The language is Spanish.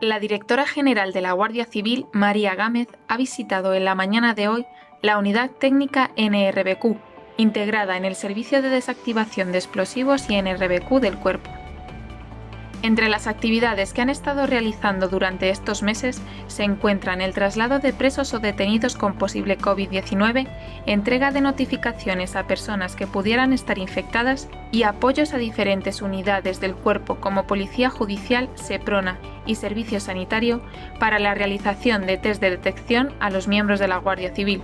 La directora general de la Guardia Civil, María Gámez, ha visitado en la mañana de hoy la unidad técnica NRBQ, integrada en el Servicio de Desactivación de Explosivos y NRBQ del Cuerpo. Entre las actividades que han estado realizando durante estos meses se encuentran el traslado de presos o detenidos con posible COVID-19, entrega de notificaciones a personas que pudieran estar infectadas y apoyos a diferentes unidades del cuerpo como Policía Judicial, SEPRONA y Servicio Sanitario para la realización de test de detección a los miembros de la Guardia Civil.